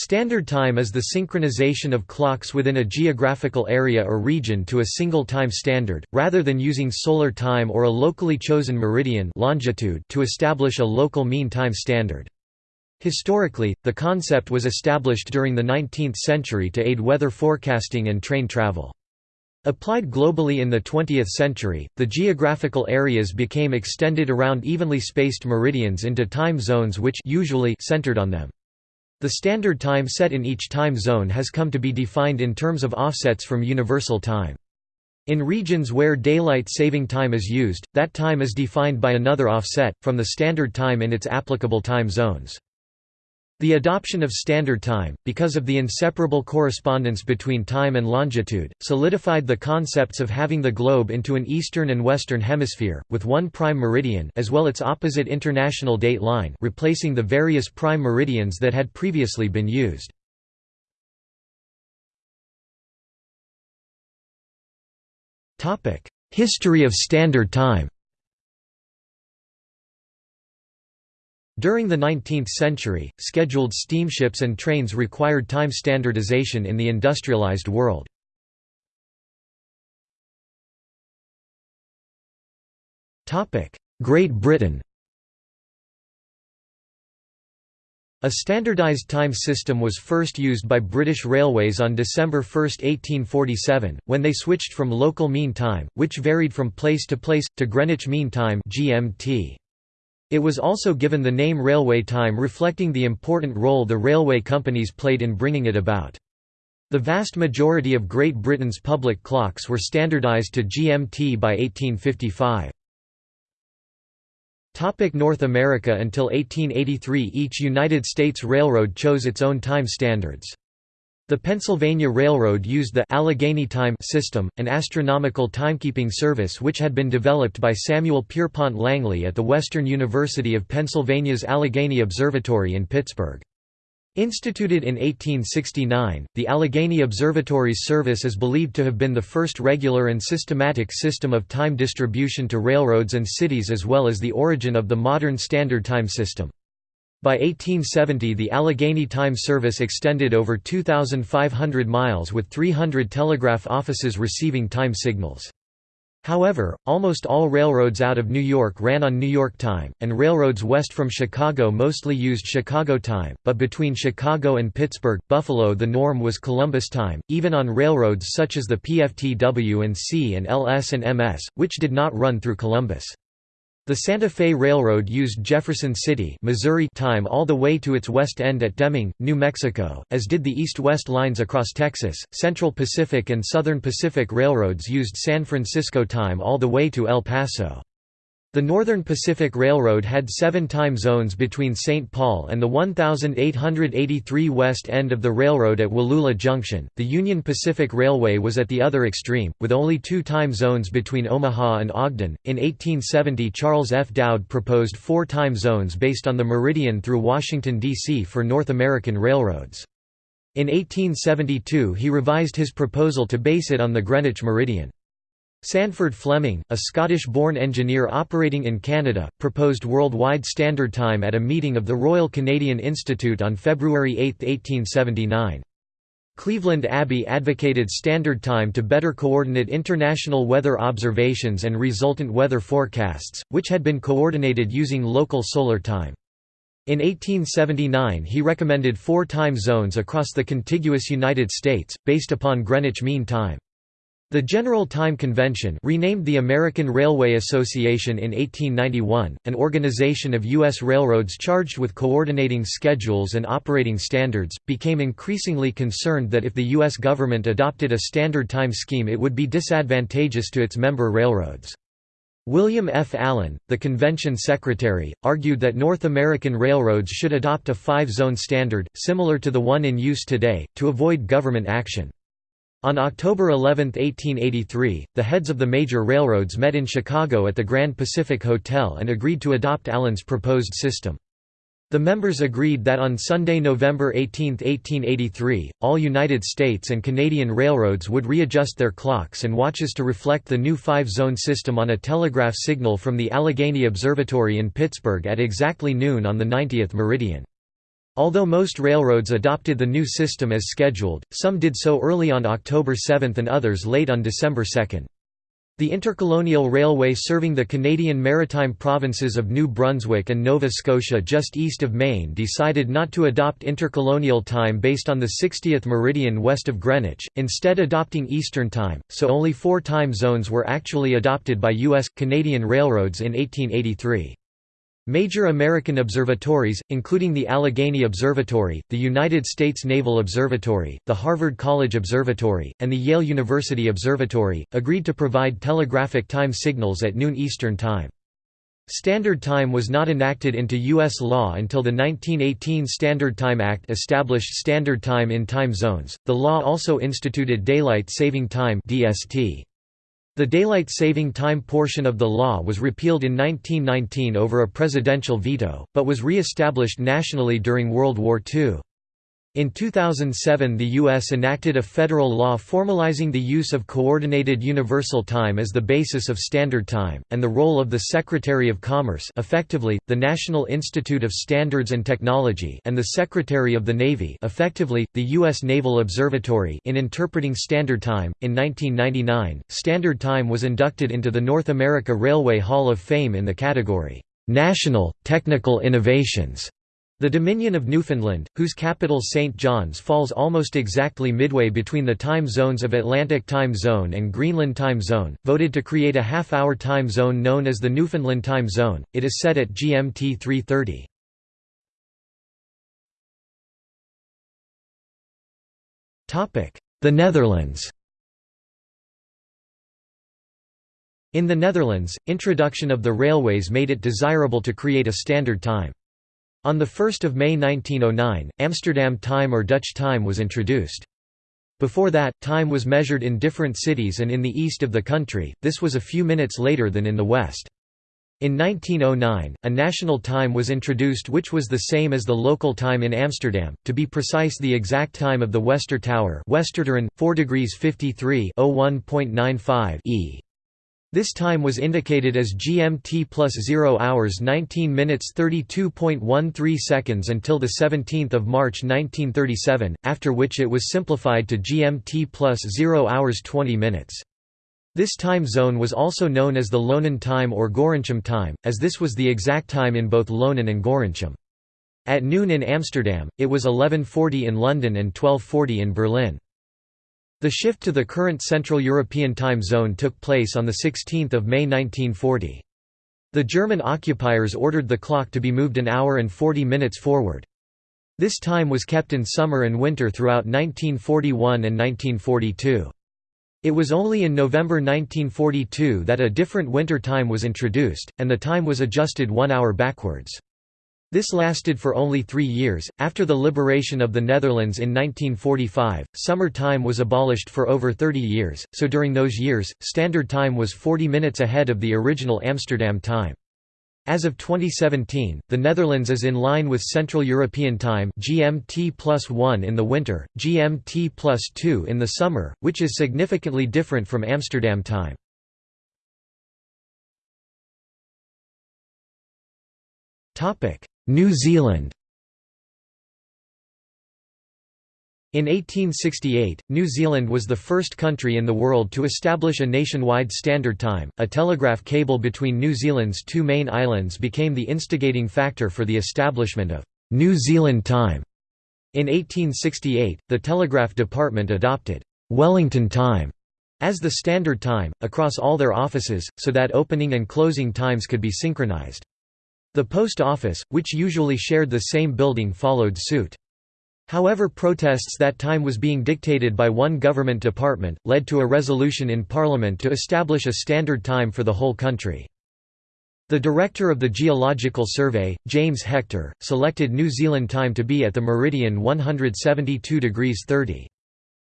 Standard time is the synchronization of clocks within a geographical area or region to a single time standard, rather than using solar time or a locally chosen meridian longitude to establish a local mean time standard. Historically, the concept was established during the 19th century to aid weather forecasting and train travel. Applied globally in the 20th century, the geographical areas became extended around evenly spaced meridians into time zones which usually centered on them. The standard time set in each time zone has come to be defined in terms of offsets from universal time. In regions where daylight saving time is used, that time is defined by another offset, from the standard time in its applicable time zones. The adoption of Standard Time, because of the inseparable correspondence between time and longitude, solidified the concepts of having the globe into an eastern and western hemisphere, with one prime meridian as well its opposite international date line replacing the various prime meridians that had previously been used. History of Standard Time During the 19th century, scheduled steamships and trains required time standardization in the industrialized world. Great Britain A standardized time system was first used by British Railways on December 1, 1847, when they switched from local mean time, which varied from place to place, to Greenwich Mean Time GMT. It was also given the name railway time reflecting the important role the railway companies played in bringing it about. The vast majority of Great Britain's public clocks were standardised to GMT by 1855. North America Until 1883 each United States railroad chose its own time standards. The Pennsylvania Railroad used the Allegheny time system, an astronomical timekeeping service which had been developed by Samuel Pierpont Langley at the Western University of Pennsylvania's Allegheny Observatory in Pittsburgh. Instituted in 1869, the Allegheny Observatory's service is believed to have been the first regular and systematic system of time distribution to railroads and cities as well as the origin of the modern standard time system. By 1870 the Allegheny Time Service extended over 2,500 miles with 300 telegraph offices receiving time signals. However, almost all railroads out of New York ran on New York time, and railroads west from Chicago mostly used Chicago time, but between Chicago and Pittsburgh, Buffalo the norm was Columbus time, even on railroads such as the PFTW and C and LS and MS, which did not run through Columbus. The Santa Fe Railroad used Jefferson City Missouri time all the way to its west end at Deming, New Mexico, as did the east-west lines across Texas. Central Pacific and Southern Pacific Railroads used San Francisco time all the way to El Paso. The Northern Pacific Railroad had seven time zones between St. Paul and the 1883 west end of the railroad at Wallula Junction. The Union Pacific Railway was at the other extreme, with only two time zones between Omaha and Ogden. In 1870, Charles F. Dowd proposed four time zones based on the meridian through Washington, D.C. for North American railroads. In 1872, he revised his proposal to base it on the Greenwich meridian. Sandford Fleming, a Scottish-born engineer operating in Canada, proposed worldwide standard time at a meeting of the Royal Canadian Institute on February 8, 1879. Cleveland Abbe advocated standard time to better coordinate international weather observations and resultant weather forecasts, which had been coordinated using local solar time. In 1879 he recommended four time zones across the contiguous United States, based upon Greenwich Mean Time. The General Time Convention renamed the American Railway Association in 1891, an organization of U.S. railroads charged with coordinating schedules and operating standards, became increasingly concerned that if the U.S. government adopted a standard time scheme it would be disadvantageous to its member railroads. William F. Allen, the convention secretary, argued that North American railroads should adopt a five-zone standard, similar to the one in use today, to avoid government action. On October 11, 1883, the heads of the major railroads met in Chicago at the Grand Pacific Hotel and agreed to adopt Allen's proposed system. The members agreed that on Sunday, November 18, 1883, all United States and Canadian railroads would readjust their clocks and watches to reflect the new five-zone system on a telegraph signal from the Allegheny Observatory in Pittsburgh at exactly noon on the 90th meridian. Although most railroads adopted the new system as scheduled, some did so early on October 7 and others late on December 2. The Intercolonial Railway serving the Canadian maritime provinces of New Brunswick and Nova Scotia just east of Maine decided not to adopt intercolonial time based on the 60th meridian west of Greenwich, instead adopting Eastern Time, so only four time zones were actually adopted by U.S. Canadian railroads in 1883. Major American observatories, including the Allegheny Observatory, the United States Naval Observatory, the Harvard College Observatory, and the Yale University Observatory, agreed to provide telegraphic time signals at noon Eastern Time. Standard Time was not enacted into U.S. law until the 1918 Standard Time Act established Standard Time in time zones. The law also instituted Daylight Saving Time (DST). The daylight saving time portion of the law was repealed in 1919 over a presidential veto, but was re-established nationally during World War II. In 2007 the U.S. enacted a federal law formalizing the use of Coordinated Universal Time as the basis of Standard Time, and the role of the Secretary of Commerce effectively, the National Institute of Standards and Technology and the Secretary of the Navy effectively, the U.S. Naval Observatory in interpreting Standard Time. In 1999, Standard Time was inducted into the North America Railway Hall of Fame in the category, "'National, Technical Innovations' The Dominion of Newfoundland, whose capital St. John's falls almost exactly midway between the time zones of Atlantic Time Zone and Greenland Time Zone, voted to create a half-hour time zone known as the Newfoundland Time Zone. It is set at GMT 3:30. Topic: The Netherlands. In the Netherlands, introduction of the railways made it desirable to create a standard time. On 1 May 1909, Amsterdam time or Dutch time was introduced. Before that, time was measured in different cities and in the east of the country, this was a few minutes later than in the west. In 1909, a national time was introduced which was the same as the local time in Amsterdam, to be precise the exact time of the Wester Tower Westertoren, 4 degrees 53 e. This time was indicated as GMT plus 0 hours 19 minutes 32.13 seconds until 17 March 1937, after which it was simplified to GMT plus 0 hours 20 minutes. This time zone was also known as the Loenen time or Gorinchem time, as this was the exact time in both Loenen and Gorinchem. At noon in Amsterdam, it was 11.40 in London and 12.40 in Berlin. The shift to the current Central European Time Zone took place on 16 May 1940. The German occupiers ordered the clock to be moved an hour and 40 minutes forward. This time was kept in summer and winter throughout 1941 and 1942. It was only in November 1942 that a different winter time was introduced, and the time was adjusted one hour backwards. This lasted for only three years. After the liberation of the Netherlands in 1945, summer time was abolished for over 30 years, so during those years, Standard Time was 40 minutes ahead of the original Amsterdam time. As of 2017, the Netherlands is in line with Central European Time GMT plus 1 in the winter, GMT plus 2 in the summer, which is significantly different from Amsterdam time. New Zealand In 1868, New Zealand was the first country in the world to establish a nationwide standard time. A telegraph cable between New Zealand's two main islands became the instigating factor for the establishment of New Zealand time. In 1868, the Telegraph Department adopted Wellington time as the standard time, across all their offices, so that opening and closing times could be synchronized. The post office, which usually shared the same building followed suit. However protests that time was being dictated by one government department, led to a resolution in Parliament to establish a standard time for the whole country. The director of the Geological Survey, James Hector, selected New Zealand time to be at the meridian 172 degrees 30.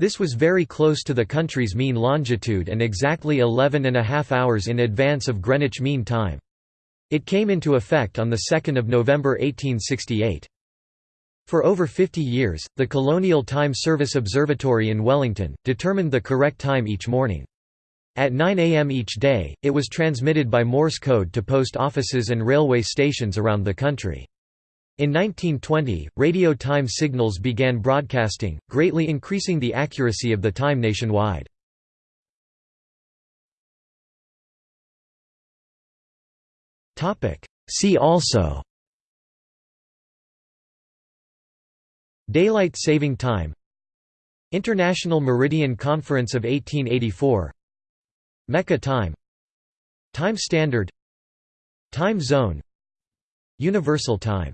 This was very close to the country's mean longitude and exactly 11 and a half hours in advance of Greenwich Mean Time. It came into effect on 2 November 1868. For over 50 years, the Colonial Time Service Observatory in Wellington, determined the correct time each morning. At 9 am each day, it was transmitted by Morse code to post offices and railway stations around the country. In 1920, radio time signals began broadcasting, greatly increasing the accuracy of the time nationwide. See also. Daylight saving time. International Meridian Conference of 1884 Mecca time. Time standard. Time zone. Universal time